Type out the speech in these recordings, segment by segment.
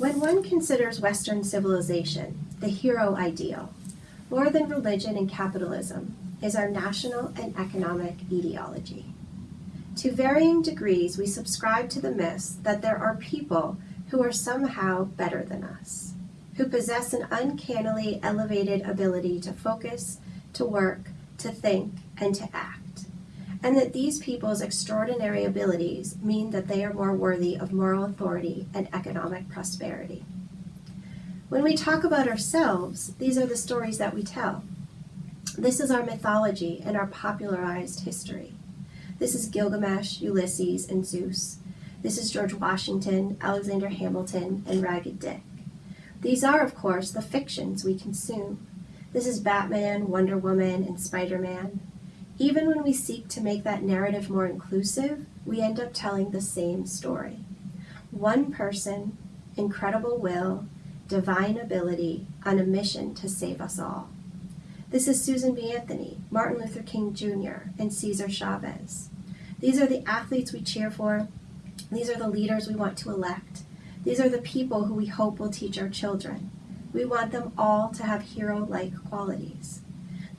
When one considers Western civilization, the hero ideal, more than religion and capitalism, is our national and economic ideology. To varying degrees, we subscribe to the myths that there are people who are somehow better than us, who possess an uncannily elevated ability to focus, to work, to think, and to act, and that these people's extraordinary abilities mean that they are more worthy of moral authority and economic prosperity. When we talk about ourselves, these are the stories that we tell. This is our mythology and our popularized history. This is Gilgamesh, Ulysses, and Zeus. This is George Washington, Alexander Hamilton, and Ragged Dick. These are, of course, the fictions we consume. This is Batman, Wonder Woman, and Spider-Man. Even when we seek to make that narrative more inclusive, we end up telling the same story. One person, incredible will, divine ability, on a mission to save us all. This is Susan B. Anthony, Martin Luther King Jr., and Cesar Chavez. These are the athletes we cheer for. These are the leaders we want to elect. These are the people who we hope will teach our children. We want them all to have hero-like qualities.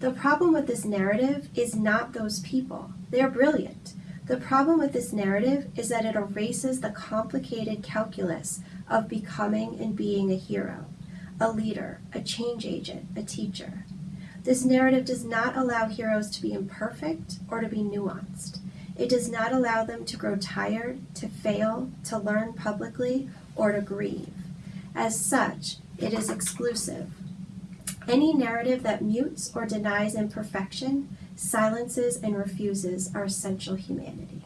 The problem with this narrative is not those people. They are brilliant. The problem with this narrative is that it erases the complicated calculus of becoming and being a hero, a leader, a change agent, a teacher. This narrative does not allow heroes to be imperfect or to be nuanced. It does not allow them to grow tired, to fail, to learn publicly, or to grieve. As such, it is exclusive. Any narrative that mutes or denies imperfection, silences and refuses our essential humanity.